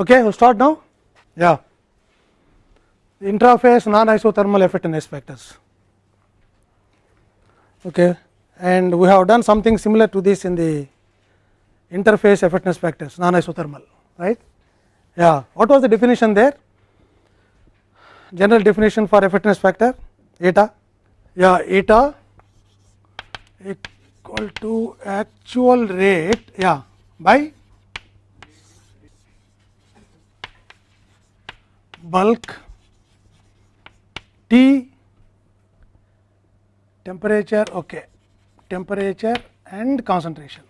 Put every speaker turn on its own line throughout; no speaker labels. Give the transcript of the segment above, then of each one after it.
Okay, we will start now. Yeah, intraphase non-isothermal effectiveness factors. Okay, and we have done something similar to this in the interphase effectiveness factors non-isothermal, right? Yeah, what was the definition there? General definition for effectiveness factor eta. Yeah, eta equal to actual rate. Yeah, by bulk T temperature okay temperature and concentration.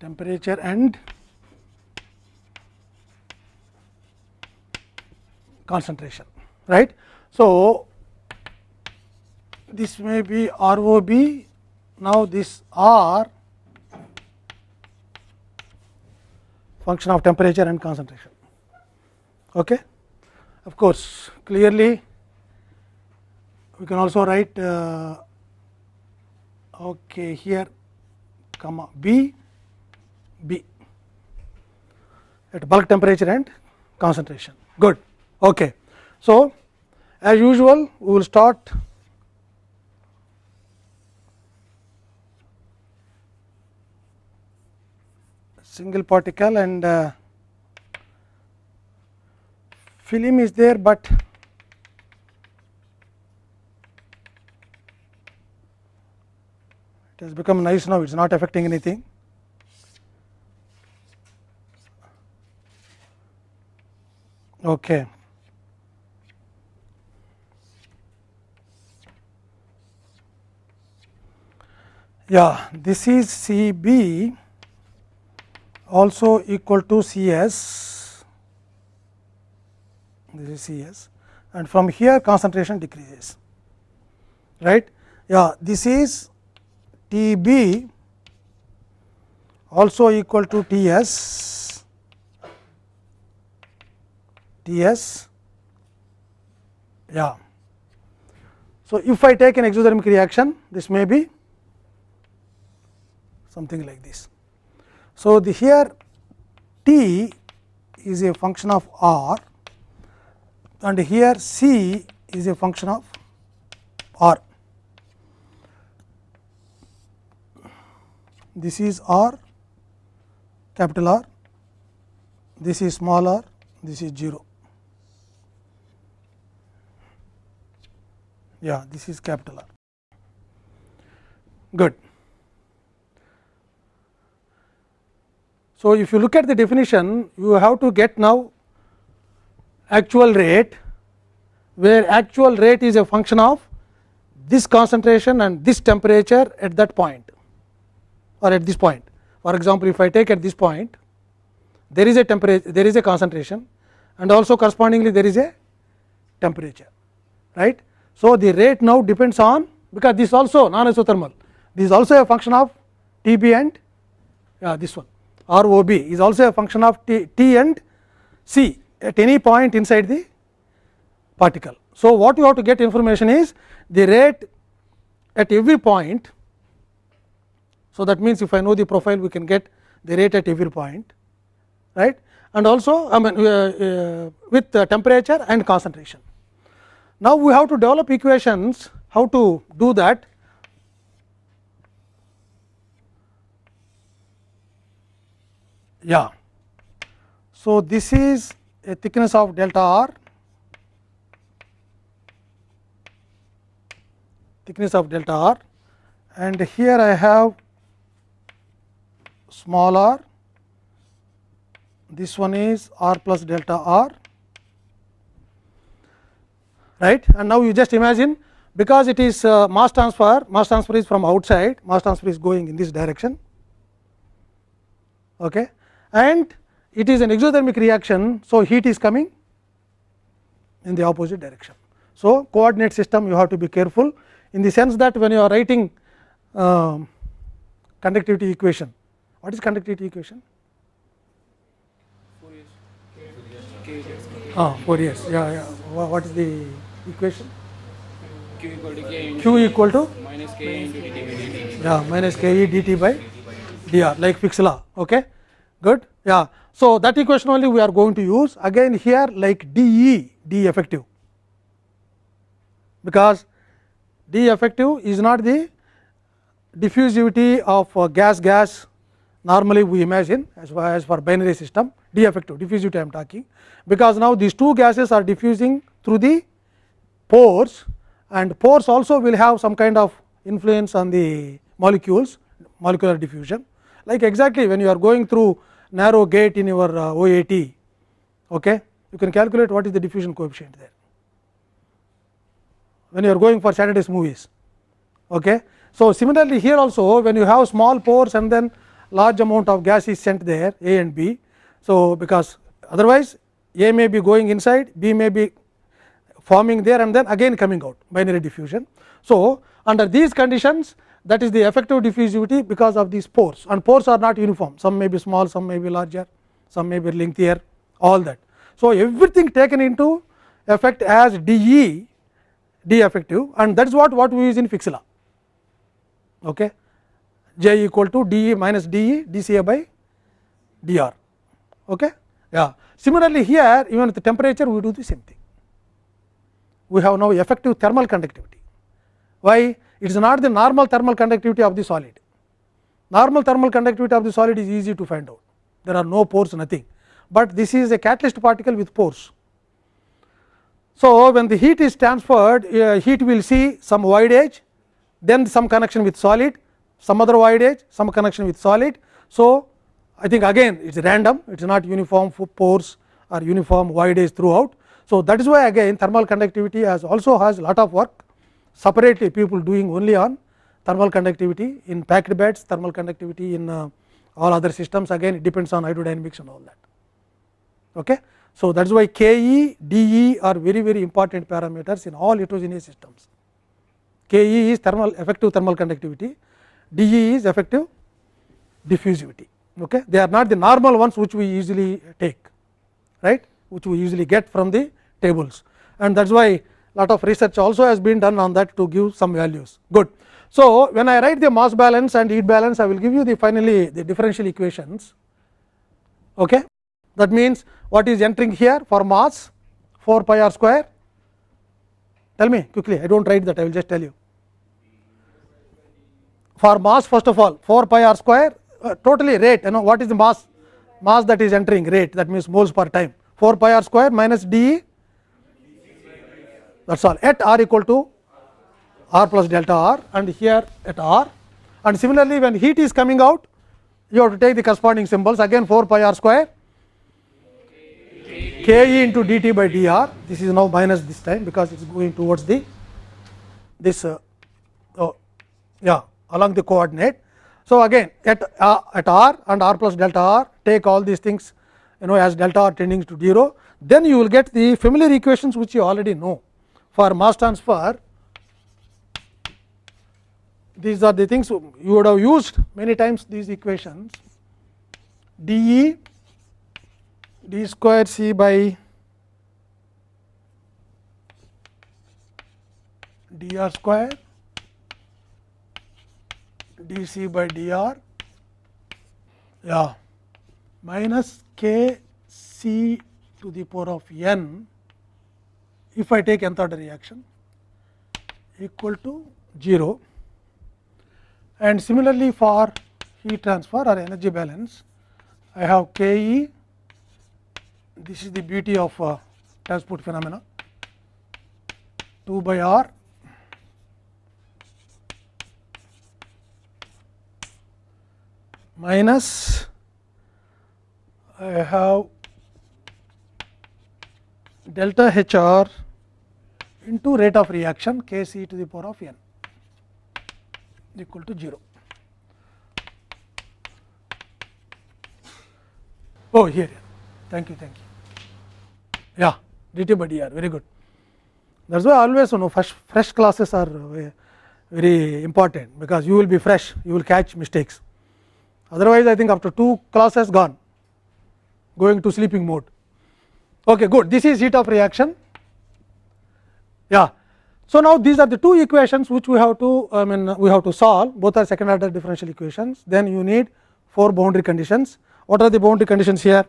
Temperature and concentration right? So this may be ROB now this R function of temperature and concentration. Okay. Of course, clearly we can also write uh, okay here comma B B at bulk temperature and concentration. Good. Okay. So, as usual we will start single particle and uh, film is there, but it has become nice now it is not affecting anything. Okay. Yeah, this is C B also equal to C s, this is C s and from here concentration decreases, right. Yeah, this is T b also equal to T s, T s, yeah. So, if I take an exothermic reaction, this may be something like this. So, the here T is a function of R and here C is a function of R. This is R capital R, this is small r, this is 0. Yeah, this is capital R. Good. So, if you look at the definition, you have to get now actual rate, where actual rate is a function of this concentration and this temperature at that point or at this point. For example, if I take at this point, there is a temperature, there is a concentration and also correspondingly there is a temperature, right. So, the rate now depends on because this also non isothermal, this is also a function of T b and yeah, this one. R O B is also a function of T, T and C at any point inside the particle. So, what you have to get information is the rate at every point. So, that means, if I know the profile we can get the rate at every point right and also I mean uh, uh, with temperature and concentration. Now, we have to develop equations how to do that Yeah. So, this is a thickness of delta r, thickness of delta r. And here I have small r, this one is r plus delta r. Right? And now you just imagine because it is uh, mass transfer, mass transfer is from outside, mass transfer is going in this direction. Okay and it is an exothermic reaction. So, heat is coming in the opposite direction. So, coordinate system you have to be careful in the sense that when you are writing uh, conductivity equation, what is conductivity equation? Ah, Fourier's, yeah, yeah. What is the equation?
q equal to k
equal to
minus k into dt by dt.
yeah minus ke dt by dr like Fick's law. Okay, good. Yeah. So, that equation only we are going to use again here like dE effective because d effective is not the diffusivity of uh, gas gas normally we imagine as far as for binary system d effective diffusivity I am talking because now these two gases are diffusing through the pores and pores also will have some kind of influence on the molecules molecular diffusion like exactly when you are going through narrow gate in your uh, OAT okay you can calculate what is the diffusion coefficient there when you are going for Saturday's movies okay so similarly here also when you have small pores and then large amount of gas is sent there A and B so because otherwise A may be going inside B may be forming there and then again coming out binary diffusion. So, under these conditions that is the effective diffusivity because of these pores. And pores are not uniform. Some may be small some may be larger some may be lengthier all that. So, everything taken into effect as d e d d effective and that is what what we use in Fick's okay? J equal to dE minus dE dCA by d r. okay? Yeah. Similarly here even with the temperature we do the same thing. We have now effective thermal conductivity why it is not the normal thermal conductivity of the solid. Normal thermal conductivity of the solid is easy to find out, there are no pores nothing, but this is a catalyst particle with pores. So, when the heat is transferred, uh, heat will see some voidage, then some connection with solid, some other voidage, some connection with solid. So, I think again it is random, it is not uniform pores or uniform voidage throughout. So, that is why again thermal conductivity has also has lot of work separately people doing only on thermal conductivity in packed beds, thermal conductivity in uh, all other systems again it depends on hydrodynamics and all that. Okay. So, that is why Ke, De are very very important parameters in all heterogeneous systems. Ke is thermal effective thermal conductivity, De is effective diffusivity. Okay. They are not the normal ones which we usually take, right, which we usually get from the tables and that is why lot of research also has been done on that to give some values. Good. So, when I write the mass balance and heat balance I will give you the finally the differential equations. Okay. that means what is entering here for mass? 4 pi r square. Tell me quickly. I do not write that. I will just tell you. For mass first of all 4 pi r square uh, totally rate you know what is the mass? Mass that is entering rate. That means moles per time. 4 pi r square minus d that is all. At r equal to r plus delta r and here at r. And similarly when heat is coming out you have to take the corresponding symbols. Again 4 pi r square. K e into dt by dr this is now minus this time because it is going towards the this uh, oh, yeah along the coordinate. So, again at uh, at r and r plus delta r take all these things you know as delta r tending to 0 then you will get the familiar equations which you already know for mass transfer these are the things you would have used many times these equations. dE d square c by dr square dc by dr yeah minus k c to the power of n if I take nth order reaction equal to 0 and similarly for heat transfer or energy balance I have K E. This is the beauty of uh, transport phenomena. 2 by R. Minus I have delta H r into rate of reaction K c to the power of n equal to 0. Oh, here, thank you, thank you. Yeah, dt by dr, very good. That is why always you know fresh, fresh classes are uh, very important, because you will be fresh, you will catch mistakes. Otherwise, I think after two classes gone, going to sleeping mode. Okay, good. This is heat of reaction. Yeah. So, now these are the two equations which we have to I mean we have to solve both are second order differential equations then you need four boundary conditions. What are the boundary conditions here?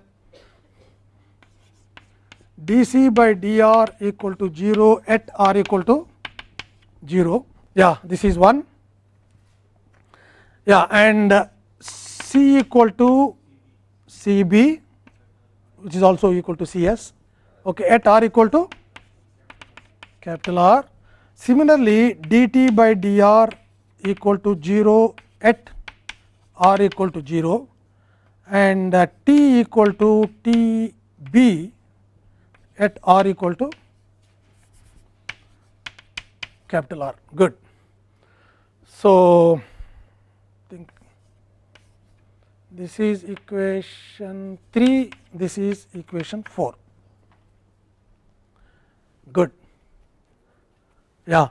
dc by dr equal to 0 at r equal to 0 yeah this is one yeah and c equal to cb which is also equal to cs okay at r equal to capital r similarly dt by dr equal to 0 at r equal to 0 and uh, t equal to t b at r equal to capital R good. So, think this is equation 3 this is equation 4 good. Yeah.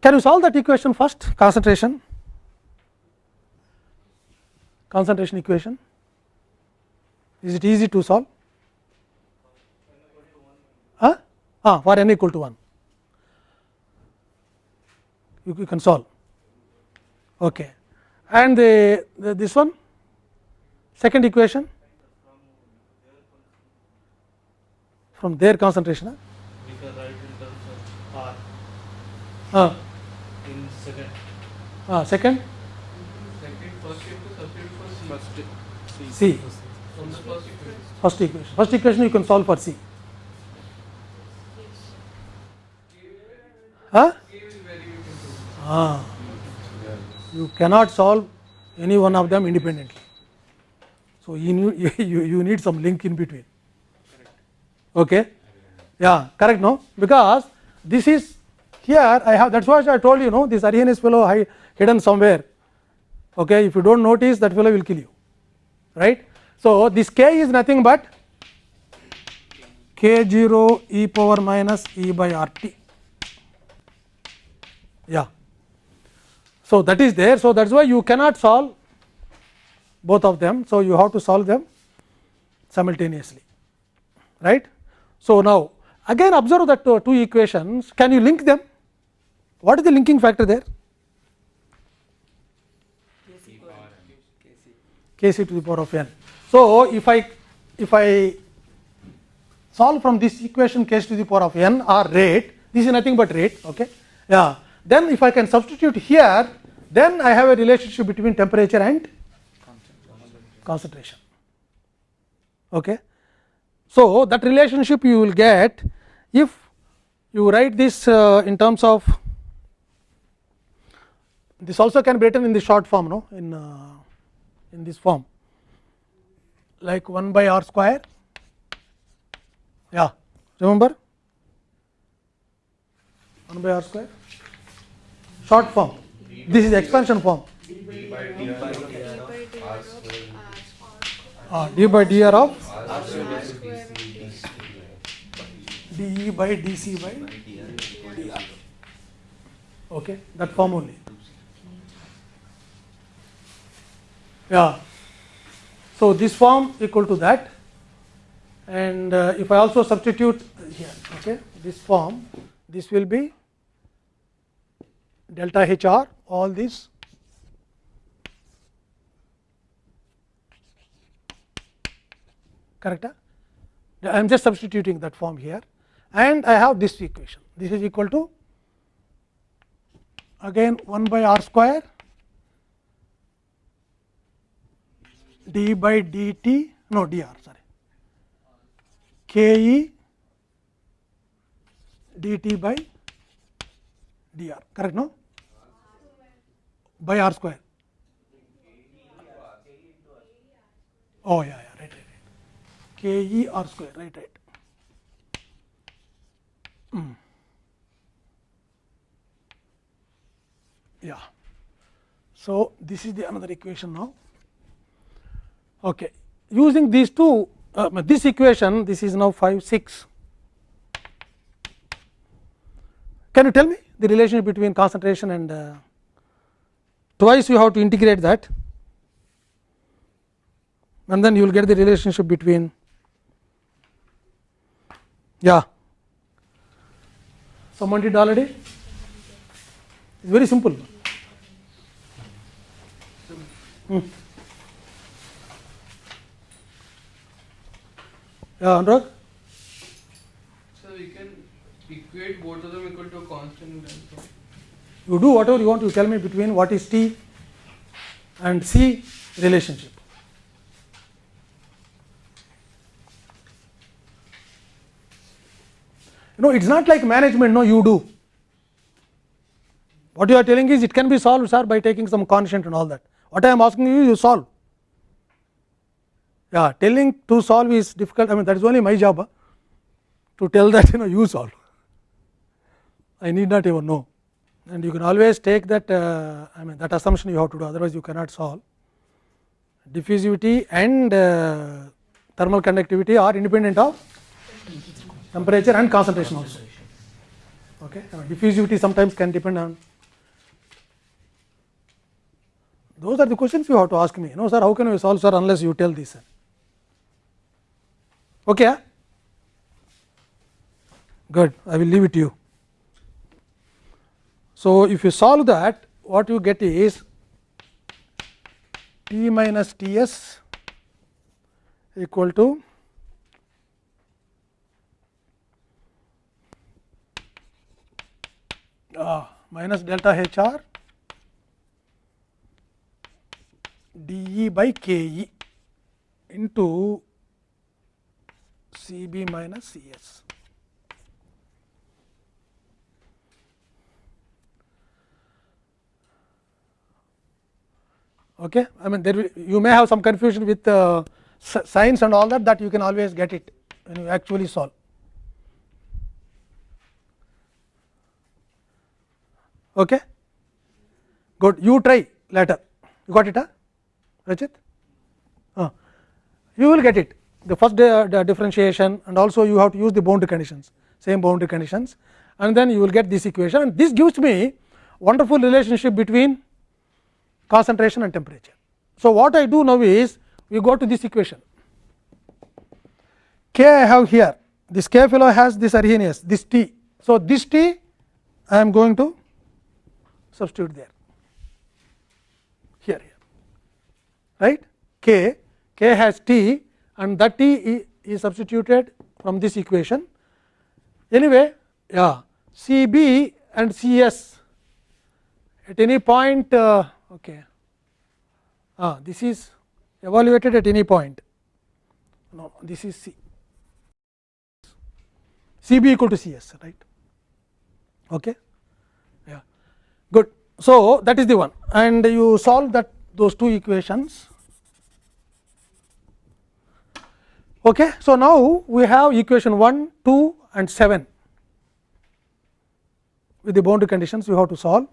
Can you solve that equation first? Concentration. Concentration equation. Is it easy to solve? Huh? ah, for n equal to 1 you, you can solve. Okay. And the, the this one second equation? From their concentration
we can write in terms of R.
Ah,
in second.
ah, second?
Second, first you have to substitute for C.
First
C.
From the first equation.
first equation. First equation you can solve for C. Huh?
K is very weak into
Ah, you cannot solve any one of them independently. So, you need, you, you need some link in between. Okay? Yeah, correct, no? Because this is here I have that is why I told you, no, this Arrhenius fellow hi- hidden somewhere. Okay? If you do not notice, that fellow will kill you, right? So, this k is nothing but k 0 e power minus e by r t. Yeah. So, that is there. So, that is why you cannot solve both of them. So, you have to solve them simultaneously right. So, now again observe that two equations can you link them what is the linking factor there kc to the power of n. So, if I if I solve from this equation kc to the power of n or rate this is nothing but rate okay yeah then if I can substitute here then I have a relationship between temperature and concentration okay so that relationship you will get if you write this uh, in terms of this also can be written in the short form no in uh, in this form like 1 by r square yeah remember 1 by r square short form this is expansion form uh, d by dr of? dE by dC by? Dr okay that form only. Yeah. So this form equal to that. And uh, if I also substitute here okay this form this will be delta HR all this correct? I am just substituting that form here and I have this equation this is equal to again 1 by r square d by dt no dr sorry ke dt by dr correct no by r square oh yeah yeah. K e r square right right. Mm. yeah. So this is the another equation now. Okay. Using these two uh, this equation this is now 5 6 can you tell me the relationship between concentration and uh, twice you have to integrate that. And then you will get the relationship between yeah Someone did already? It's very simple. Hmm. Yeah, Anurag?
So we can equate both of them equal to a constant and
You do whatever you want, you tell me between what is T and C relationship. You know, it's not like management, no, you do. What you are telling is it can be solved, sir, by taking some constant and all that. What I am asking you, you solve. Yeah, telling to solve is difficult. I mean, that is only my job huh, to tell that you know you solve. I need not even know, and you can always take that. Uh, I mean, that assumption you have to do. Otherwise, you cannot solve. Diffusivity and uh, thermal conductivity are independent of temperature and concentration also. Okay, I diffusivity sometimes can depend on. Those are the questions you have to ask me. No, sir, how can we solve, sir, unless you tell this? Sir. Okay, good. I will leave it to you. So, if you solve that, what you get is T minus T s equal to uh, minus delta H r d E by K E into C B minus C S. Okay. I mean there will, you may have some confusion with uh, and all that that you can always get it when you actually solve. Okay. Good. You try later. You got it, huh? Rajit? Uh, you will get it. The first the differentiation and also you have to use the boundary conditions, same boundary conditions, and then you will get this equation. And this gives me wonderful relationship between concentration and temperature. So, what I do now is we go to this equation k I have here this k fellow has this Arrhenius this T. So, this T I am going to substitute there. Here here. Right? K k has T and that T is substituted from this equation. Anyway yeah C B and C S at any point uh, okay. Ah this is evaluated at any point. No this is c. C b equal to c s right? Okay so that is the one. And you solve that those two equations. Okay so now we have equation 1 2 and 7 with the boundary conditions you have to solve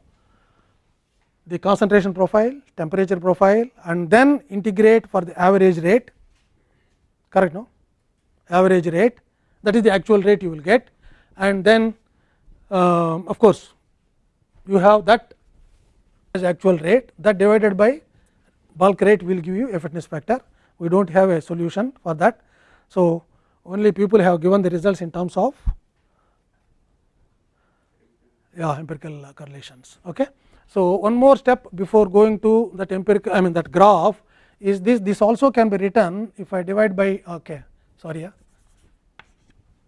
the concentration profile, temperature profile and then integrate for the average rate. Correct no? Average rate. That is the actual rate you will get. And then uh, of course, you have that as actual rate that divided by bulk rate will give you a fitness factor we do not have a solution for that. So, only people have given the results in terms of yeah, empirical correlations. Okay. So, one more step before going to that empirical I mean that graph is this this also can be written if I divide by okay sorry yeah,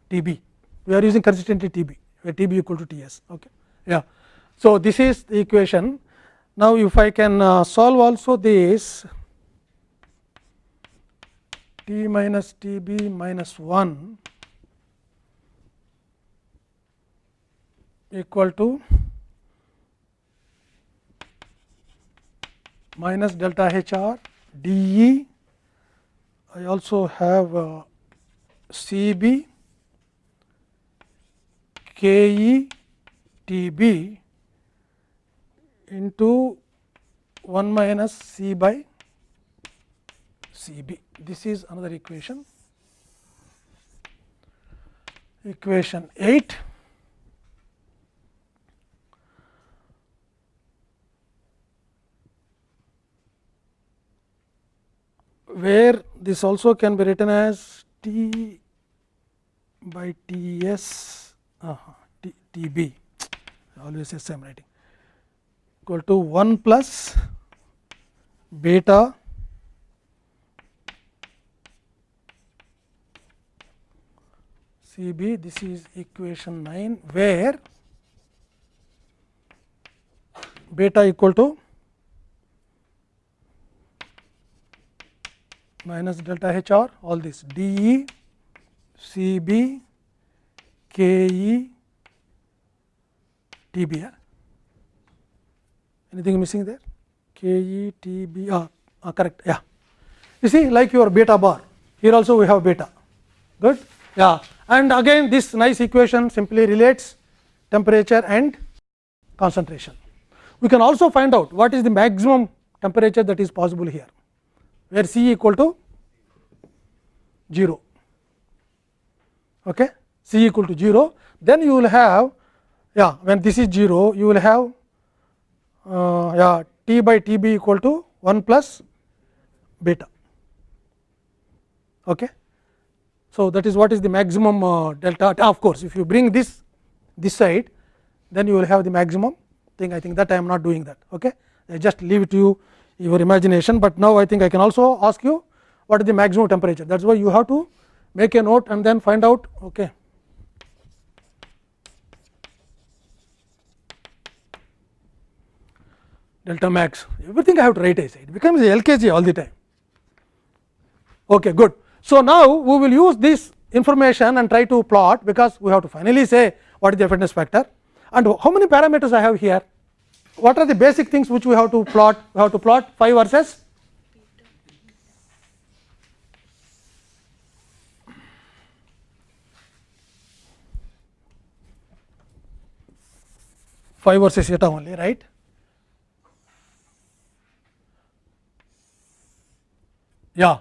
T b we are using consistently T b where T b equal to T s okay yeah. So, this is the equation now if I can uh, solve also this T minus T b minus 1 equal to minus delta H r d E. I also have uh, C B K E T B into 1 minus C by C B. This is another equation. Equation 8 where this also can be written as T by T s uh, TB always say same writing equal to 1 plus beta CB this is equation 9 where beta equal to minus delta HR all this DE CB KE TB yeah? Anything missing there? KE TB ah, ah correct. Yeah. You see like your beta bar. Here also we have beta. Good? Yeah. And again this nice equation simply relates temperature and concentration. We can also find out what is the maximum temperature that is possible here where C equal to 0 okay? C equal to 0 then you will have yeah when this is 0 you will have uh, yeah T by T b equal to 1 plus beta. Okay? So that is what is the maximum uh, delta of course if you bring this this side then you will have the maximum thing. I think that I am not doing that. Okay? I just leave it to you your imagination, but now I think I can also ask you what is the maximum temperature. That is why you have to make a note and then find out. Okay. Delta max everything I have to write it becomes LKG all the time. Okay, good. So, now we will use this information and try to plot because we have to finally say what is the effectiveness factor and how many parameters I have here what are the basic things which we have to plot? We have to plot phi versus phi versus eta only, right? Yeah.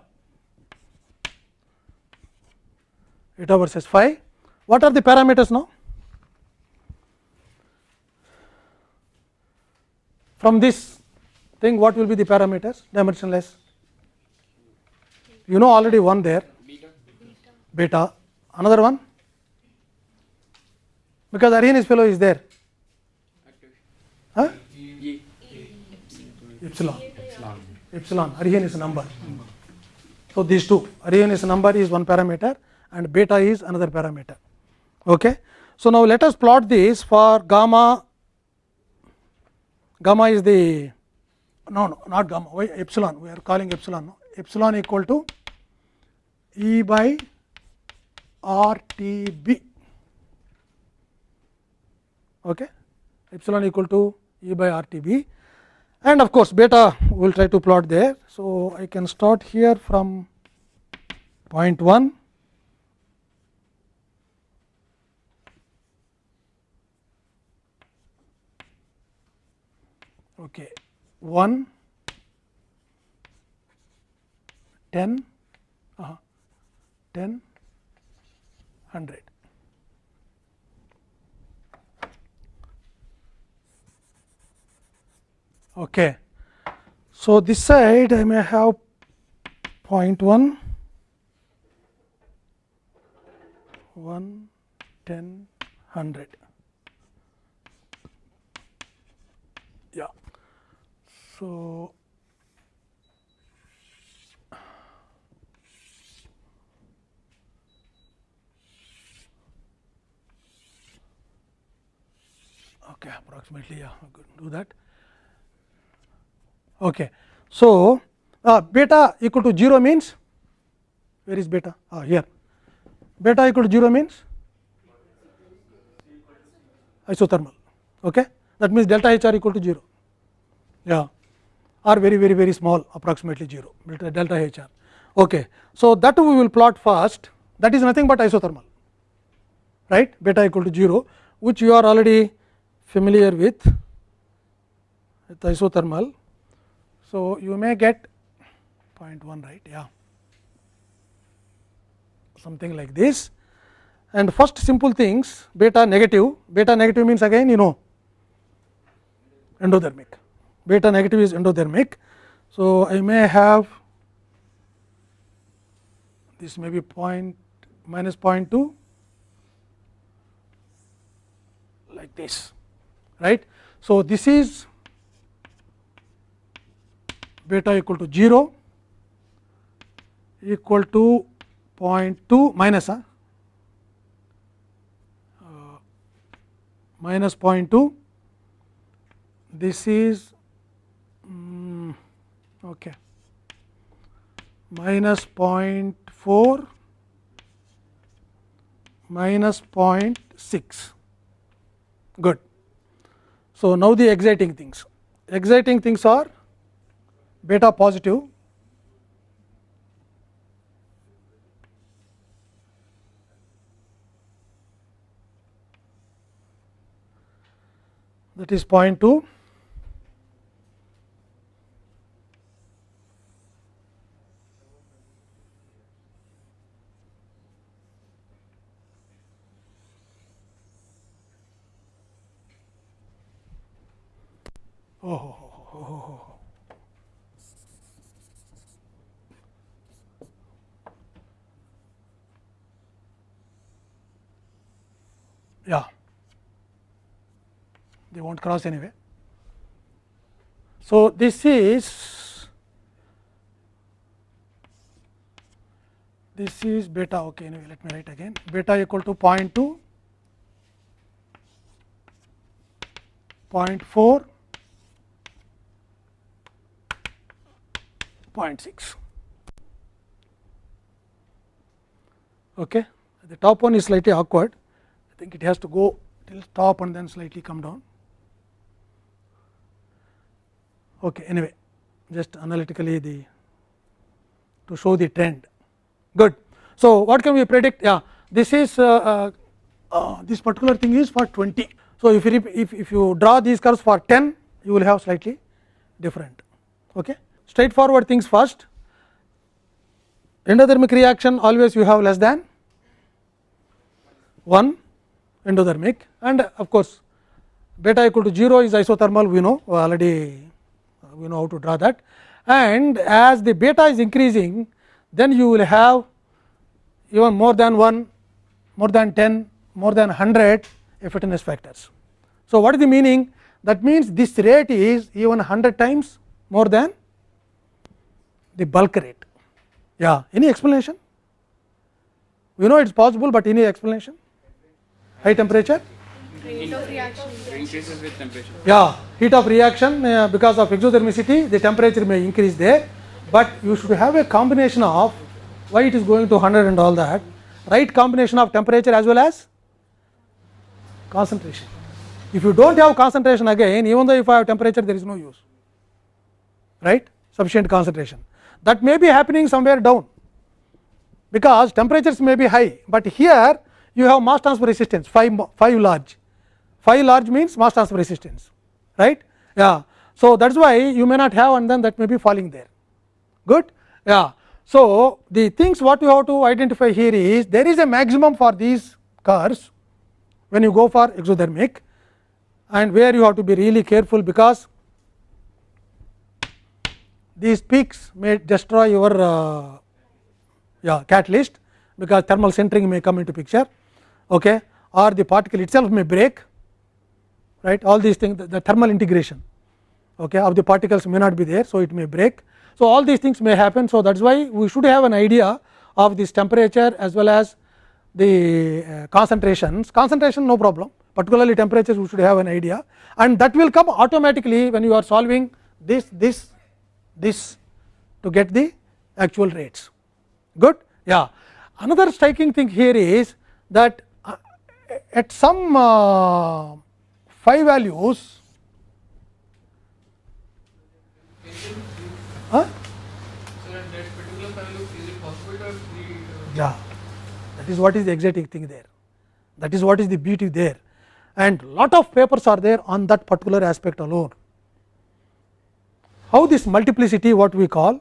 Eta versus phi. What are the parameters now? From this thing what will be the parameters dimensionless? You know already one there beta, another one because Arrhenius fellow is there. Huh? Epsilon. Epsilon. Epsilon. Arrhenius number. So these two Arrhenius number is one parameter and beta is another parameter. Okay. So now let us plot this for gamma gamma is the no, no not gamma why epsilon we are calling epsilon no? epsilon equal to E by R T B okay epsilon equal to E by R T B and of course beta we will try to plot there. So, I can start here from point 1 okay 1 10 uh, 10 100 okay so this side i may have point 1 1 10 100 Yeah. So, okay, approximately yeah, do that. Okay. So, uh, beta equal to 0 means where is beta? Ah, here. Beta equal to 0 means isothermal. Okay. That means delta H r equal to 0. Yeah are very very very small approximately 0 delta, delta H r. Okay. So, that we will plot first that is nothing but isothermal right beta equal to 0 which you are already familiar with with isothermal. So, you may get 0.1 right? Yeah. Something like this. And first simple things beta negative. Beta negative means again you know endothermic beta negative is endothermic. So, I may have this may be point minus 0.2 like this right. So, this is beta equal to 0 equal to 0.2 minus uh, uh, minus 0.2 this is um, okay. Minus 0.4 minus 0.6 good. So, now the exciting things. Exciting things are beta positive. That is 0.2 Oh, oh, oh, oh, yeah. They won't cross anyway. So, this is this is beta. Okay anyway let me write again. Beta equal to 0.2 0.4 0.6 okay. The top one is slightly awkward I think it has to go till top and then slightly come down. Okay, anyway, just analytically the to show the trend. Good. So, what can we predict? Yeah, this is uh, uh, uh, this particular thing is for 20. So, if you if, if you draw these curves for 10, you will have slightly different. Okay. Straightforward things first. Endothermic reaction always you have less than 1 endothermic and of course, beta equal to 0 is isothermal we know uh, already uh, we know how to draw that and as the beta is increasing then you will have even more than 1 more than 10 more than 100 effectiveness factors. So, what is the meaning that means this rate is even 100 times more than the bulk rate. Yeah, any explanation? We know it is possible, but any explanation? High temperature?
Rate of reaction. Increases with temperature.
Yeah, heat of reaction uh, because of exothermicity the temperature may increase there, but you should have a combination of why it is going to 100 and all that right combination of temperature as well as concentration. If you do not have concentration again even though if I have temperature there is no use right sufficient concentration that may be happening somewhere down because temperatures may be high, but here you have mass transfer resistance phi, phi large. phi large means mass transfer resistance right? Yeah. So that is why you may not have and then that may be falling there. Good? Yeah. So the things what you have to identify here is there is a maximum for these curves when you go for exothermic and where you have to be really careful because these peaks may destroy your uh, yeah, catalyst because thermal sintering may come into picture okay, or the particle itself may break right all these things the, the thermal integration okay, of the particles may not be there. So, it may break. So, all these things may happen. So, that is why we should have an idea of this temperature as well as the uh, concentrations concentration no problem particularly temperatures we should have an idea and that will come automatically when you are solving this this this to get the actual rates good yeah another striking thing here is that at some uh, phi values huh?
Uh,
yeah. That is what is the exciting thing there. That is what is the beauty there. And lot of papers are there on that particular aspect alone. How this multiplicity what we call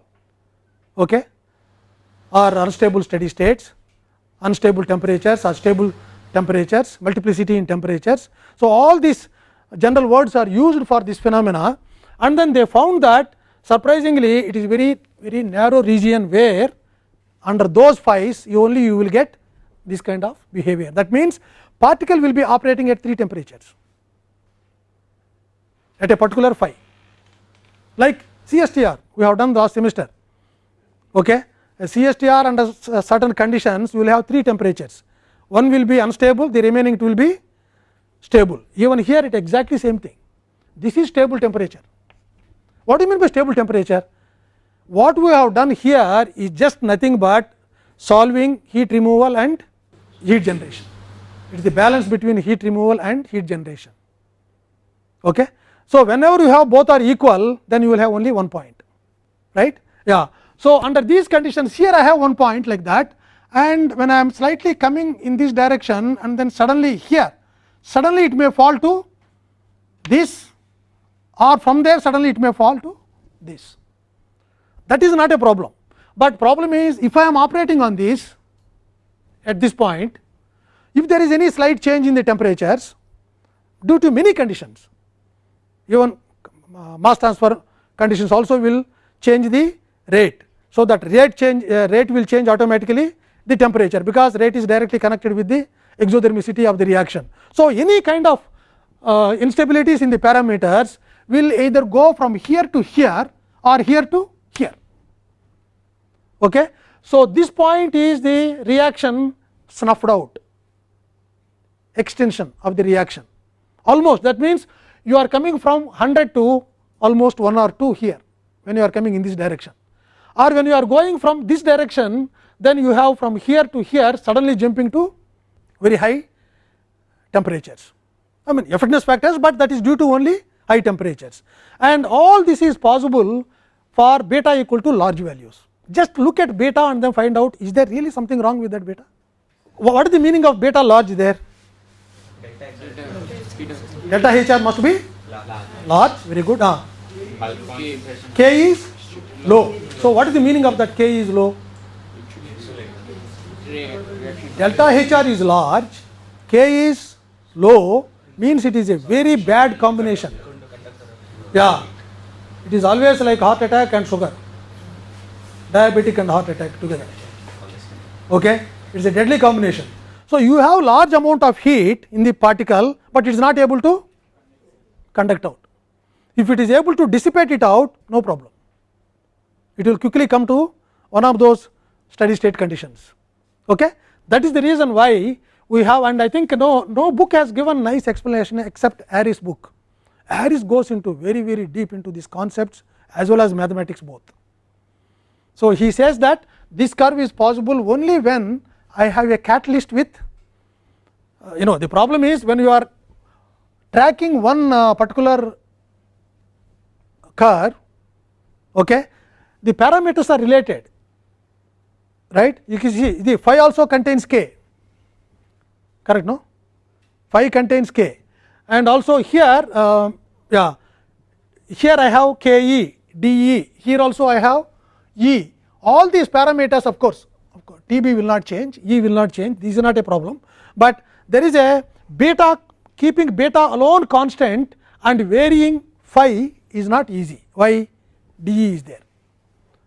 okay or unstable steady states unstable temperatures or stable temperatures, multiplicity in temperatures. So, all these general words are used for this phenomena and then they found that surprisingly it is very very narrow region where under those phi's you only you will get this kind of behavior. That means, particle will be operating at 3 temperatures at a particular phi like CSTR we have done last semester. Okay. A CSTR under certain conditions you will have three temperatures one will be unstable the remaining two will be stable even here it exactly same thing this is stable temperature. What do you mean by stable temperature? What we have done here is just nothing but solving heat removal and heat generation. It is the balance between heat removal and heat generation. Okay. So, whenever you have both are equal, then you will have only one point, right? Yeah. So, under these conditions here I have one point like that and when I am slightly coming in this direction and then suddenly here, suddenly it may fall to this or from there suddenly it may fall to this. That is not a problem, but problem is if I am operating on this at this point, if there is any slight change in the temperatures due to many conditions, even uh, mass transfer conditions also will change the rate. So, that rate change uh, rate will change automatically the temperature, because rate is directly connected with the exothermicity of the reaction. So, any kind of uh, instabilities in the parameters will either go from here to here or here to here. Okay. So, this point is the reaction snuffed out extinction of the reaction almost that means you are coming from 100 to almost 1 or 2 here when you are coming in this direction or when you are going from this direction then you have from here to here suddenly jumping to very high temperatures. I mean effectiveness factors, but that is due to only high temperatures and all this is possible for beta equal to large values. Just look at beta and then find out is there really something wrong with that beta. What is the meaning of beta large there? Delta HR must be large, very good. Ah. K is low. So, what is the meaning of that K is low? Delta HR is large, K is low means it is a very bad combination. Yeah, it is always like heart attack and sugar, diabetic and heart attack together. Okay, it is a deadly combination. So, you have large amount of heat in the particle, but it is not able to conduct out. If it is able to dissipate it out, no problem. It will quickly come to one of those steady state conditions. Okay? That is the reason why we have and I think no, no book has given nice explanation except Aris book. Aris goes into very very deep into these concepts as well as mathematics both. So, he says that this curve is possible only when I have a catalyst with uh, you know the problem is when you are tracking one uh, particular curve okay, the parameters are related right you can see the phi also contains k correct no phi contains k and also here uh, yeah here I have k e d e here also I have e all these parameters of course of course T b will not change e will not change this is not a problem, but there is a beta keeping beta alone constant and varying phi is not easy why d e is there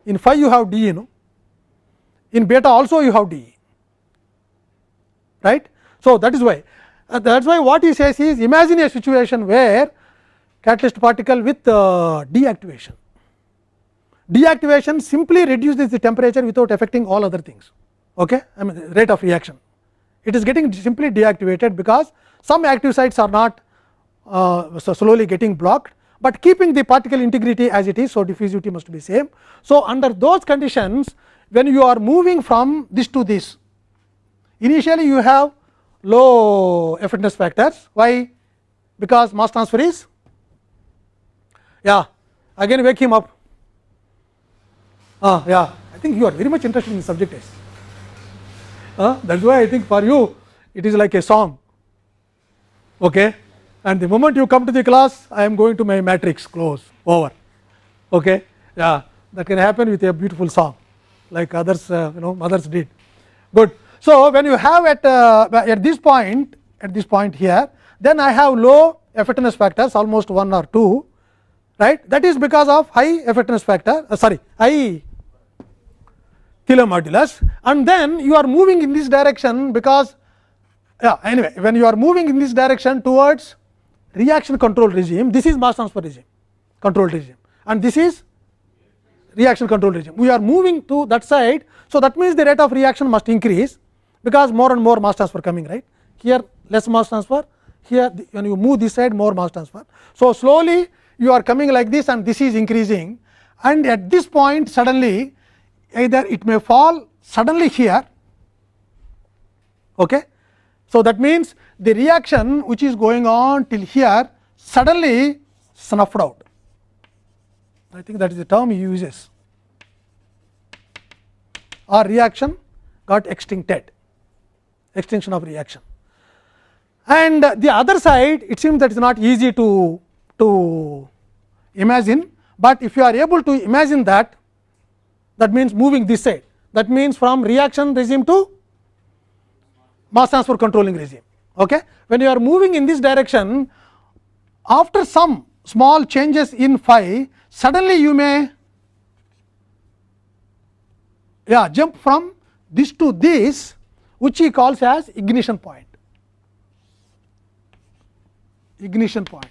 in phi you have d e no in beta also you have d right. So, that is why uh, that is why what he says is imagine a situation where catalyst particle with uh, deactivation. Deactivation simply reduces the temperature without affecting all other things, okay? I mean rate of reaction. It is getting simply deactivated because some active sites are not uh, slowly getting blocked, but keeping the particle integrity as it is. So, diffusivity must be same. So, under those conditions when you are moving from this to this, initially you have low effectiveness factors. Why? Because mass transfer is yeah again wake him up. Ah, yeah, I think you are very much interested in the subject. Uh, that is why I think for you it is like a song. Okay? And the moment you come to the class, I am going to my matrix close over. Okay? Yeah, that can happen with a beautiful song, like others, uh, you know, mothers did. Good. So, when you have at uh, at this point, at this point here, then I have low effectiveness factors, almost 1 or 2, right? That is because of high effectiveness factor, uh, sorry, high Thiele modulus and then you are moving in this direction because yeah anyway when you are moving in this direction towards reaction control regime, this is mass transfer regime control regime and this is reaction control regime. We are moving to that side. So, that means the rate of reaction must increase because more and more mass transfer coming right here less mass transfer here when you move this side more mass transfer. So, slowly you are coming like this and this is increasing and at this point suddenly either it may fall suddenly here. Okay. So, that means the reaction which is going on till here suddenly snuffed out. I think that is the term he uses or reaction got extincted, extinction of reaction. And the other side it seems that is not easy to, to imagine, but if you are able to imagine that that means moving this side that means from reaction regime to mass transfer controlling regime. Okay? When you are moving in this direction after some small changes in phi suddenly you may yeah, jump from this to this which he calls as ignition point. Ignition point.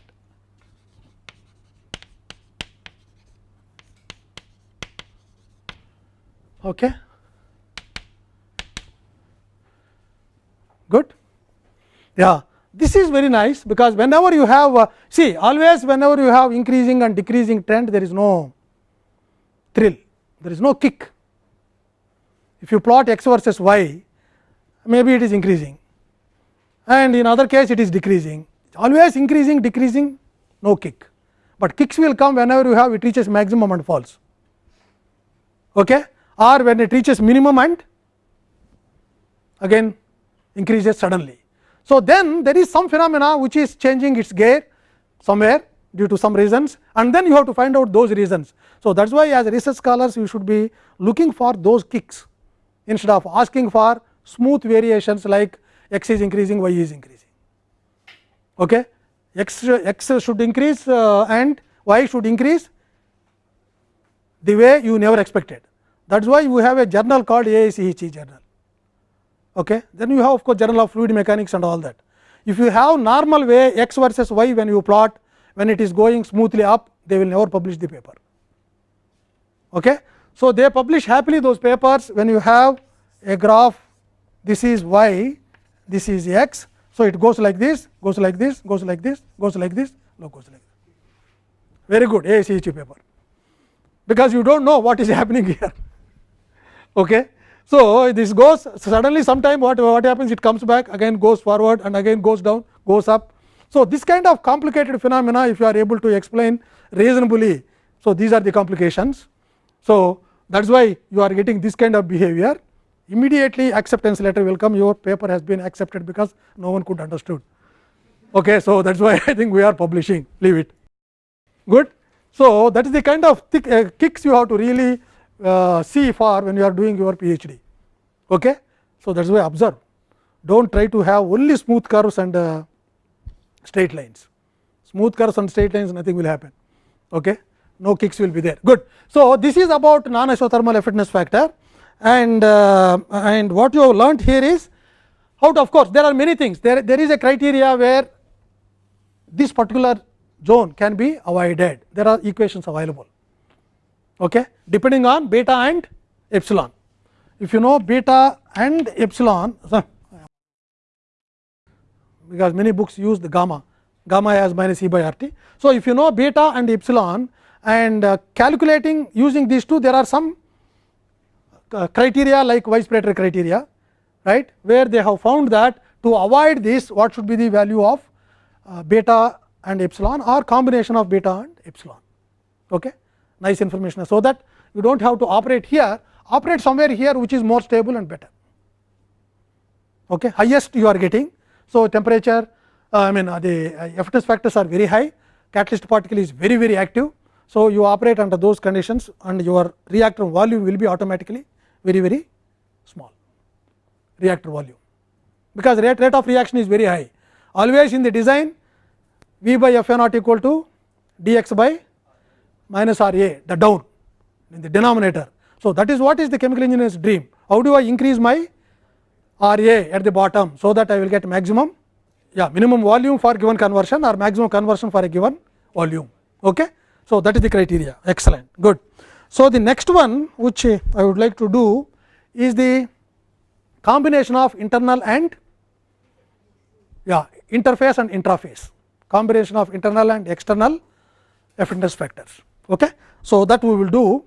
Okay. Good. Yeah, this is very nice because whenever you have uh, see always whenever you have increasing and decreasing trend there is no thrill, there is no kick. If you plot x versus y maybe it is increasing and in other case it is decreasing always increasing decreasing no kick, but kicks will come whenever you have it reaches maximum and falls okay? or when it reaches minimum and again increases suddenly. So, then there is some phenomena which is changing its gear somewhere due to some reasons and then you have to find out those reasons. So, that is why as research scholars you should be looking for those kicks instead of asking for smooth variations like x is increasing, y is increasing. Okay? X, x should increase uh, and y should increase the way you never expected. That is why we have a journal called AICHE journal. Okay. Then you have of course, journal of fluid mechanics and all that. If you have normal way x versus y when you plot when it is going smoothly up they will never publish the paper. Okay. So, they publish happily those papers when you have a graph this is y this is x. So, it goes like this goes like this goes like this goes like this no goes like this very good AICHE paper because you do not know what is happening here. Okay. So, this goes suddenly sometime what, what happens it comes back again goes forward and again goes down goes up. So, this kind of complicated phenomena if you are able to explain reasonably. So, these are the complications. So, that is why you are getting this kind of behavior immediately acceptance letter will come your paper has been accepted because no one could understood. Okay, so, that is why I think we are publishing leave it good. So, that is the kind of thick, uh, kicks you have to really uh, see for when you are doing your PhD. Okay? So, that is why observe do not try to have only smooth curves and uh, straight lines smooth curves and straight lines nothing will happen. Okay? No kicks will be there good. So, this is about non isothermal efficiency factor and uh, and what you have learnt here is how to of course, there are many things there there is a criteria where this particular zone can be avoided there are equations available okay, depending on beta and epsilon. If you know beta and epsilon, because many books use the gamma, gamma has minus e by r t. So, if you know beta and epsilon and uh, calculating using these two, there are some uh, criteria like Weiss-Prater criteria, right, where they have found that to avoid this, what should be the value of uh, beta and epsilon or combination of beta and epsilon. Okay nice information. So, that you do not have to operate here operate somewhere here which is more stable and better okay. highest you are getting. So, temperature uh, I mean uh, the uh, factors are very high catalyst particle is very very active. So, you operate under those conditions and your reactor volume will be automatically very very small reactor volume because rate, rate of reaction is very high always in the design V by F naught equal to dx by minus R A the down in the denominator. So, that is what is the chemical engineer's dream how do I increase my R A at the bottom. So, that I will get maximum yeah minimum volume for given conversion or maximum conversion for a given volume. Okay. So, that is the criteria excellent good. So, the next one which I would like to do is the combination of internal and yeah interface and intraface combination of internal and external effectiveness factors. Okay. So, that we will do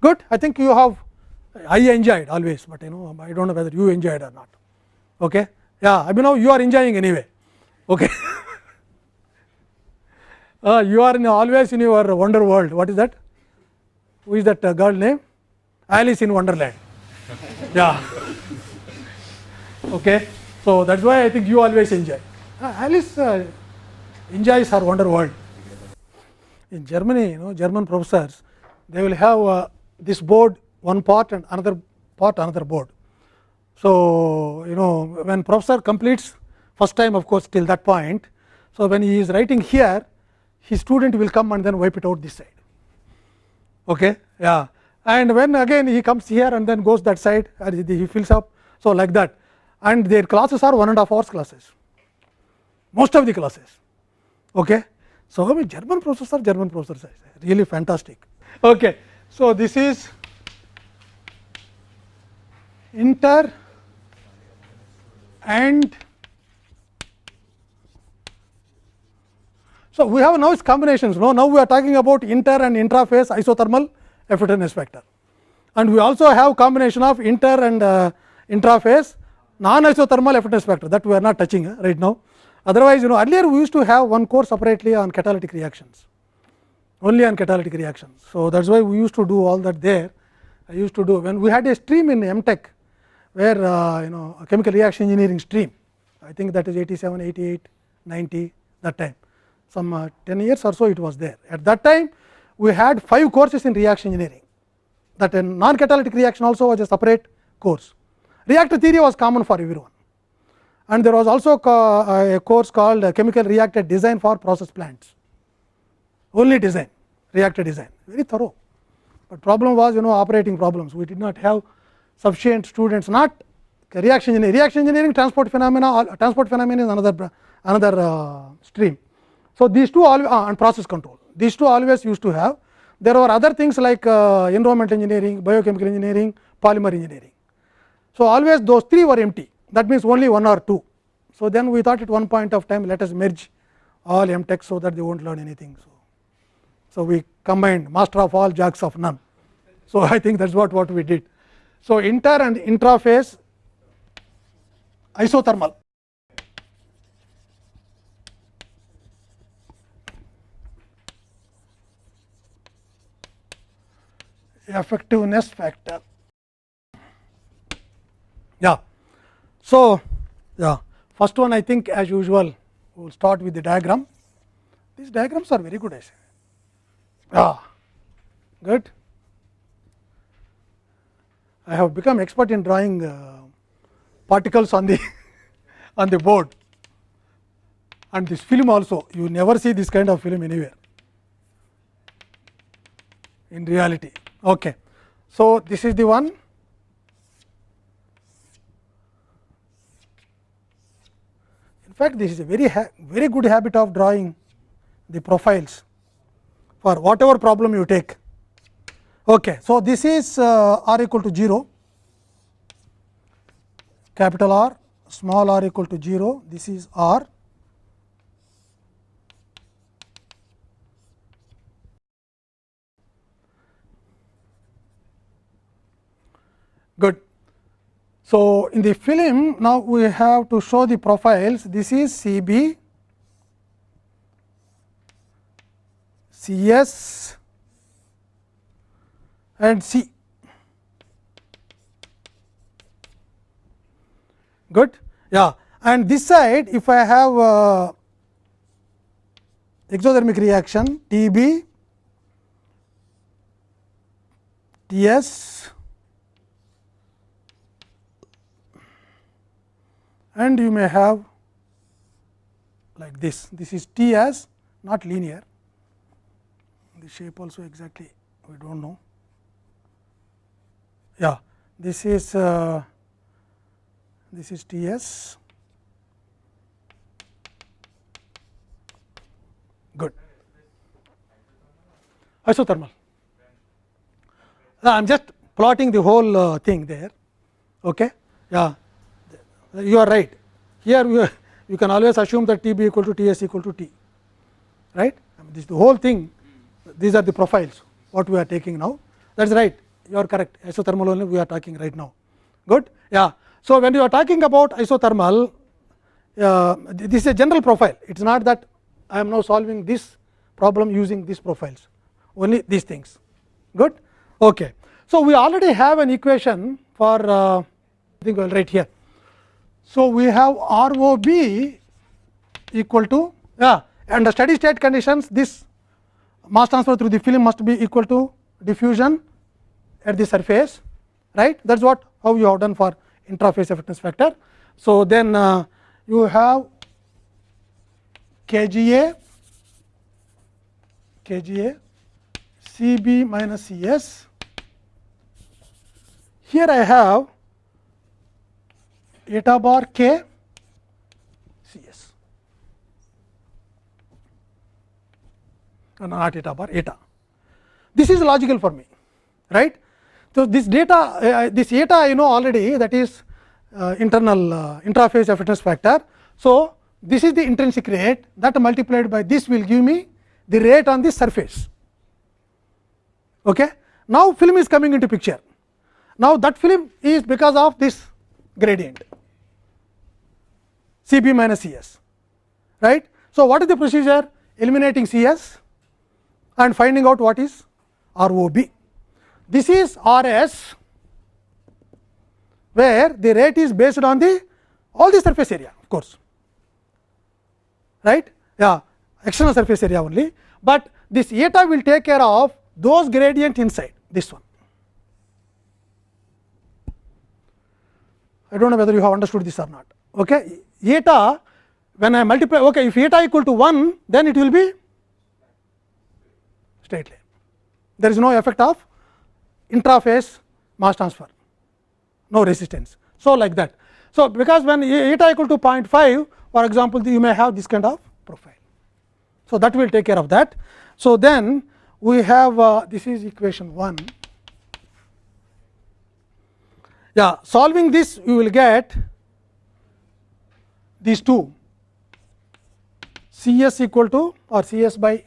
good I think you have I enjoyed always, but you know I do not know whether you enjoyed or not. Okay. Yeah, I mean now you are enjoying anyway. Okay. uh, you are in always in your wonder world. What is that? Who is that uh, girl name? Alice in Wonderland. yeah. Okay. So that's why I think you always enjoy. Uh, Alice uh, enjoys her wonder world. In Germany, you know, German professors, they will have uh, this board one part and another part another board. So, you know when professor completes first time of course till that point. So, when he is writing here his student will come and then wipe it out this side. Okay? Yeah. And when again he comes here and then goes that side and he fills up. So, like that and their classes are one and a half hours classes most of the classes. Okay? So, I mean German professors are German professors really fantastic. Okay. So, this is inter and so we have now its combinations no now we are talking about inter and intraphase isothermal effectiveness factor and we also have combination of inter and uh, intraphase non isothermal effectiveness factor that we are not touching uh, right now otherwise you know earlier we used to have one course separately on catalytic reactions only on catalytic reactions. So that is why we used to do all that there. I used to do when we had a stream in M Tech, where uh, you know chemical reaction engineering stream I think that is 87, 88, 90 that time. Some uh, 10 years or so it was there. At that time we had 5 courses in reaction engineering. That a non catalytic reaction also was a separate course. Reactor theory was common for everyone and there was also uh, a course called uh, chemical reactor design for process plants. Only design reactor design. Very thorough, but problem was you know operating problems. We did not have sufficient students not reaction engineering, reaction engineering transport phenomena transport phenomena is another another uh, stream. So, these two all uh, and process control. These two always used to have. There were other things like uh, environmental engineering, biochemical engineering, polymer engineering. So, always those three were empty that means only one or two. So, then we thought at one point of time let us merge all M Tech so that they will not learn anything. So, so we combined master of all jacks of none. So, I think that is what, what we did. So, inter and intraphase isothermal effectiveness factor. Yeah. So, yeah first one I think as usual we will start with the diagram. These diagrams are very good I say. Yeah, good. I have become expert in drawing uh, particles on the on the board and this film also you never see this kind of film anywhere in reality. Okay. So, this is the one fact, this is a very very good habit of drawing the profiles for whatever problem you take. Okay. So, this is uh, r equal to 0, capital R, small r equal to 0, this is r. Good. So, in the film now we have to show the profiles this is C B, C S and C. Good, yeah. And this side, if I have uh, exothermic reaction T B, T S, and you may have like this. This is T as not linear, the shape also exactly we do not know yeah this is uh, this is T s good. Isothermal. I am just plotting the whole uh, thing there. Okay. Yeah, you are right. Here you, you can always assume that T b equal to T s equal to T, right. I mean, this is the whole thing. These are the profiles what we are taking now. That is right. You are correct. Isothermal only we are talking right now. Good. Yeah. So when you are talking about isothermal, uh, this is a general profile. It is not that I am now solving this problem using these profiles. Only these things. Good. Okay. So we already have an equation for uh, I think I will write here. So we have R O B equal to yeah, under steady state conditions this mass transfer through the film must be equal to diffusion at the surface right that is what how you have done for intraphase effectiveness factor. So then uh, you have kGa kGa Cb minus Cs here I have eta bar k c s not eta bar eta. This is logical for me, right. So, this data uh, this eta I know already that is uh, internal uh, intraphase effectiveness factor. So, this is the intrinsic rate that multiplied by this will give me the rate on the surface. Okay. Now, film is coming into picture. Now, that film is because of this gradient C b minus C s right. So, what is the procedure eliminating C s and finding out what is R O B. This is R s where the rate is based on the all the surface area of course right yeah external surface area only, but this eta will take care of those gradient inside this one. I do not know whether you have understood this or not. Okay. Eta when I multiply okay, if eta equal to 1 then it will be straight line. There is no effect of intraphase mass transfer, no resistance. So, like that. So, because when eta equal to 0.5 for example, you may have this kind of profile. So, that will take care of that. So, then we have uh, this is equation 1. Yeah, solving this you will get these two C s equal to or C s by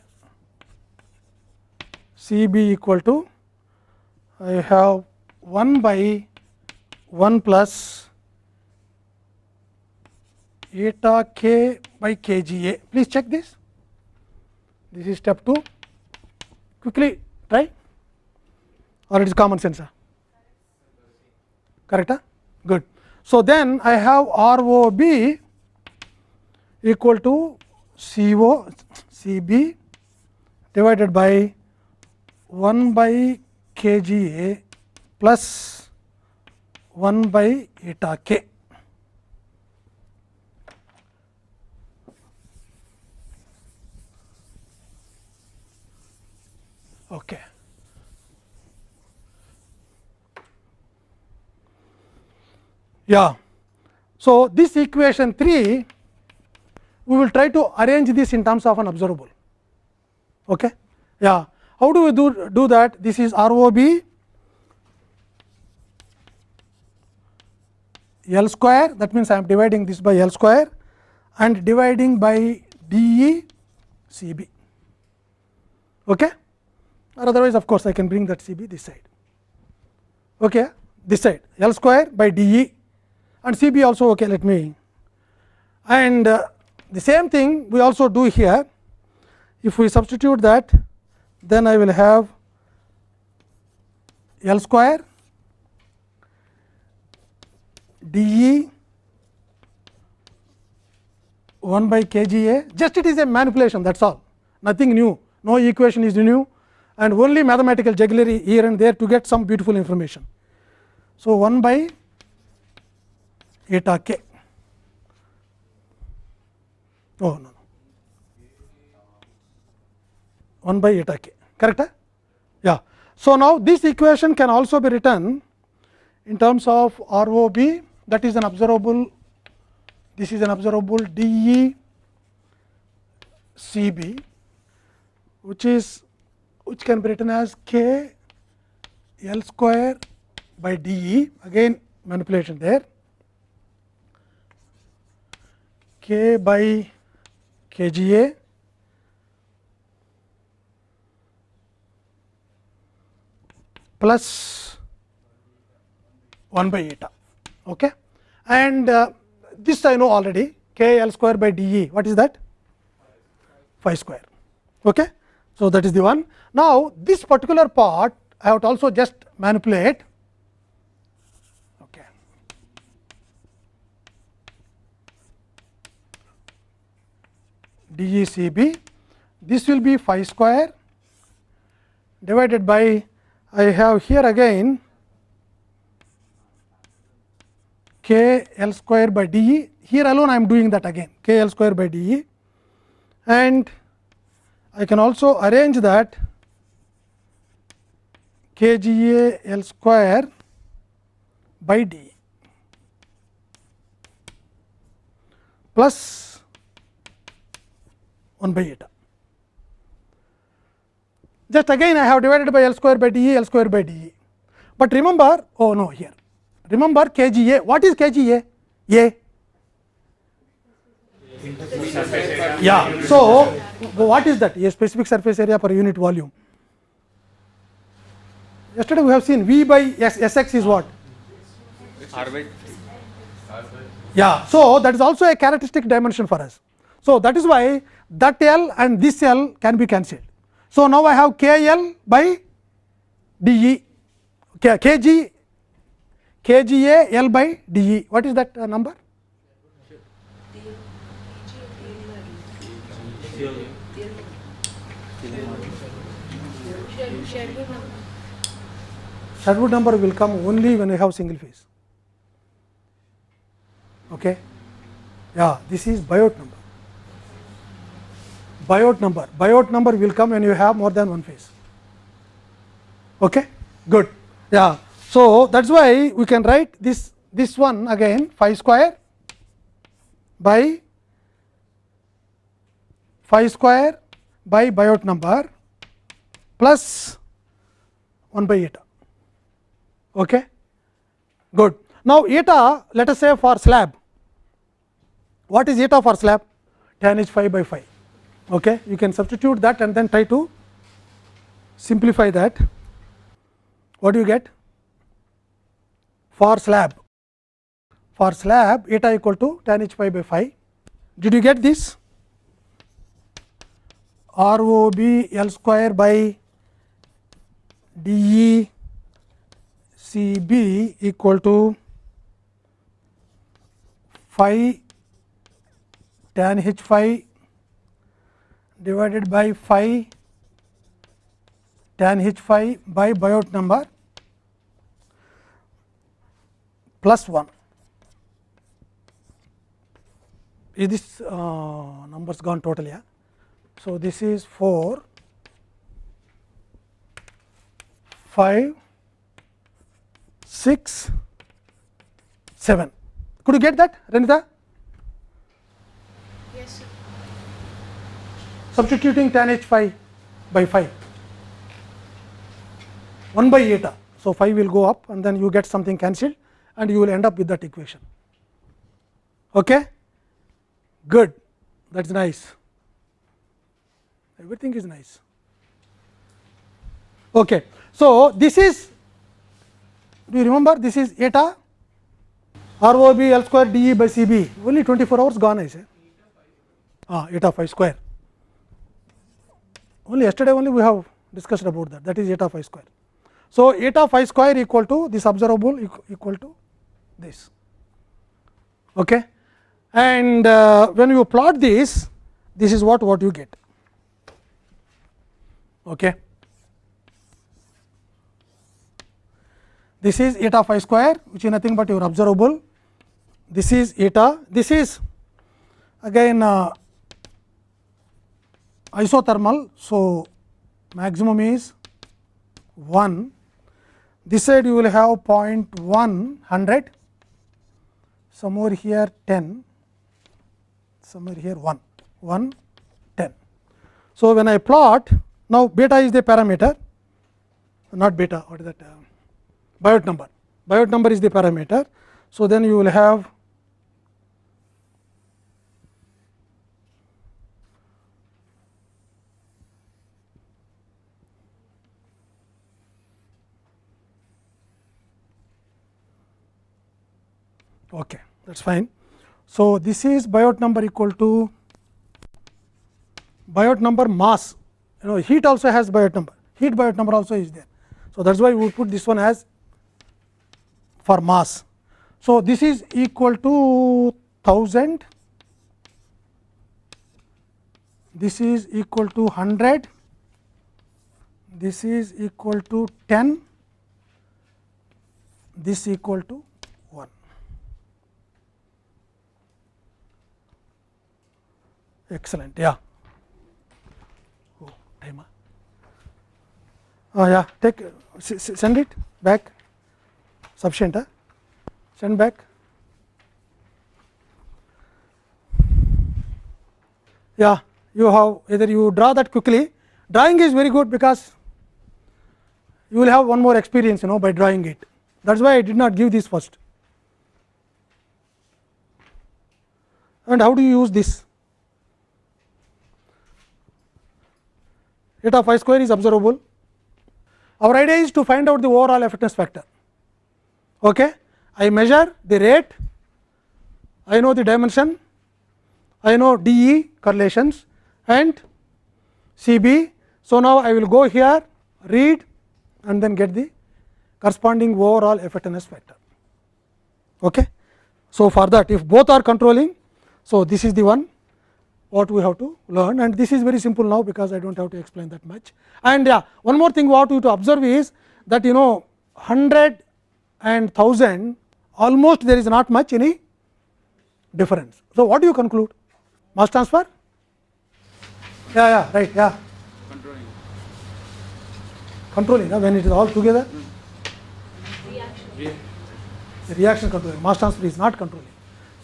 C b equal to I have 1 by 1 plus eta k by k g a. Please check this. This is step 2. Quickly try or it is common sense. Correct? Huh? Good. So, then I have R O B equal to C O C B divided by 1 by k g a plus 1 by eta k. Okay. Yeah. So, this equation 3 we will try to arrange this in terms of an observable. Okay. Yeah. How do we do, do that? This is R O B L square that means I am dividing this by L square and dividing by d E C B. Okay? Or otherwise of course, I can bring that C B this side. Okay? This side L square by d E and C B also okay, let me and uh, the same thing we also do here. If we substitute that then I will have L square d E 1 by k g a. Just it is a manipulation that is all. Nothing new. No equation is new. And only mathematical jugglery here and there to get some beautiful information. So, 1 by eta k oh no, no. 1 by eta k correct yeah. So now this equation can also be written in terms of rob that is an observable this is an observable de cb which is which can be written as k L square by d e. Again manipulation there. K by k g a plus 1 by eta. Okay? And uh, this I know already k L square by d e what is that? phi square. Okay? So, that is the one. Now, this particular part I have to also just manipulate. DECB, this will be phi square divided by I have here again k L square by d e. Here alone I am doing that again k L square by d e. And I can also arrange that k g a L square by d. Plus 1 by eta. Just again I have divided by L square by d e, L square by d e. But remember, oh no here, remember k g a, what is k g a? A. Yeah. So, what is that? A specific surface area per unit volume. Yesterday we have seen V by S, Sx is what?
R by
Yeah. So, that is also a characteristic dimension for us. So, that is why that L and this L can be cancelled. So, now I have K L by d e, K, kg, kga L by d e. What is that uh, number? Sherwood number will come only when you have single phase. Okay? Yeah, this is Biot number. Biot number. Biot number will come when you have more than one phase. Okay? Good. Yeah. So, that is why we can write this this one again phi square by phi square by Biot number plus 1 by eta. Okay? Good. Now, eta let us say for slab, what is eta for slab? tan h phi by phi. Okay? You can substitute that and then try to simplify that. What do you get? For slab, for slab eta equal to tan h phi by phi. Did you get this? R O B L square by d E C B equal to phi tan h phi divided by phi tan h phi by Biot number plus 1. Is this uh, numbers gone totally? Yeah? So, this is 4, 5, 6, 7. Could you get that, Renita?
Yes, sir.
Substituting tan h phi by phi, 1 by eta. So, phi will go up and then you get something cancelled and you will end up with that equation. Okay? Good, that is nice. Everything is nice. Okay. So, this is do you remember this is eta R O B L square d E by C B only 24 hours gone I say ah, eta phi square only yesterday only we have discussed about that that is eta phi square. So, eta phi square equal to this observable equal to this okay. and uh, when you plot this this is what what you get okay. this is eta phi square which is nothing but your observable this is eta this is again uh, isothermal so maximum is 1 this side you will have 0.1 100 somewhere here 10 somewhere here 1 1 10 so when i plot Now, beta is the parameter. Not beta what is that? Uh, Biot number. Biot number is the parameter. So, then you will have okay that is fine. So, this is Biot number equal to Biot number mass you know heat also has Biot number heat Biot number also is there. So, that is why we would put this one as for mass. So, this is equal to 1000 this is equal to 100 this is equal to 10 this equal to 1 excellent yeah. Oh timer. Oh yeah take send it back. Sufficient huh? send back. Yeah you have either you draw that quickly. Drawing is very good because you will have one more experience you know by drawing it. That is why I did not give this first. And how do you use this eta phi square is observable our idea is to find out the overall effectiveness factor okay I measure the rate, I know the dimension, I know DE correlations and CB. So, now I will go here read and then get the corresponding overall effectiveness factor. Okay. So, for that if both are controlling, so this is the one what we have to learn and this is very simple now because I do not have to explain that much. And yeah, one more thing what we to observe is that you know 100 and 1000 almost there is not much any difference. So, what do you conclude? Mass transfer? Yeah, yeah, right, yeah.
Controlling.
Controlling, uh, when it is all together?
Yeah.
The reaction controlling, mass transfer is not controlling.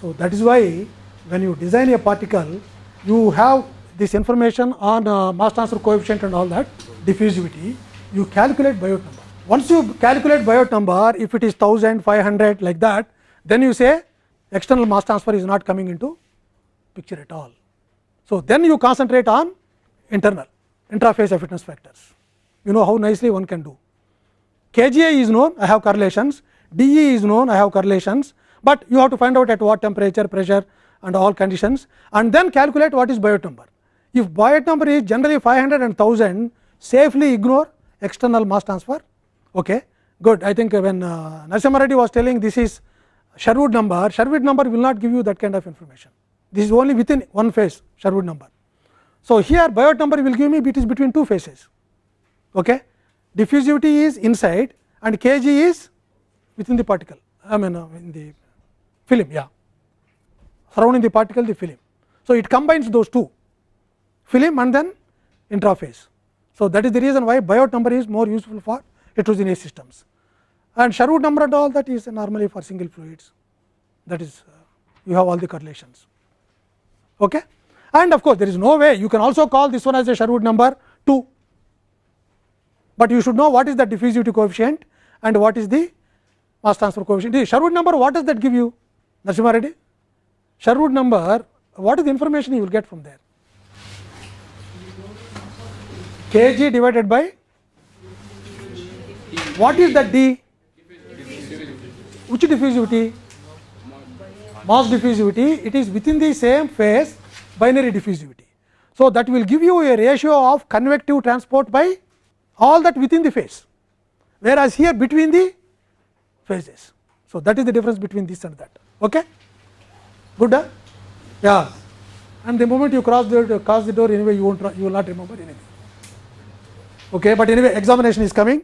So, that is why when you design a particle, you have this information on uh, mass transfer coefficient and all that, diffusivity, you calculate Biot number. Once you calculate Biot number, if it is 1000, 500 like that, then you say external mass transfer is not coming into picture at all. So, then you concentrate on internal intraphase effectiveness factors. You know how nicely one can do. KGI is known, I have correlations, DE is known, I have correlations, but you have to find out at what temperature, pressure and all conditions and then calculate what is Biot number. If Biot number is generally 500 and 1000, safely ignore external mass transfer Okay, good. I think when uh, Narasimha was telling this is Sherwood number, Sherwood number will not give you that kind of information. This is only within one phase Sherwood number. So, here Biot number will give me it is between two phases. Okay. Diffusivity is inside and Kg is within the particle, I mean uh, in the film, yeah, surrounding the particle the film. So, it combines those two film and then intraphase. So, that is the reason why Biot number is more useful for heterogeneous systems and Sherwood number and all that is normally for single fluids that is uh, you have all the correlations. Okay? And of course, there is no way you can also call this one as a Sherwood number 2, but you should know what is the diffusivity coefficient and what is the mass transfer coefficient. The Sherwood number what does that give you Narasimha Reddy? Sherwood number what is the information you will get from there? kg divided by what is that D? Which diffusivity? Mass diffusivity. It is within the same phase binary diffusivity. So, that will give you a ratio of convective transport by all that within the phase, whereas here between the phases. So, that is the difference between this and that. Okay? Good? Huh? Yeah. And the moment you cross the cross the door anyway, you won't you will not remember anything. Okay, but anyway, examination is coming.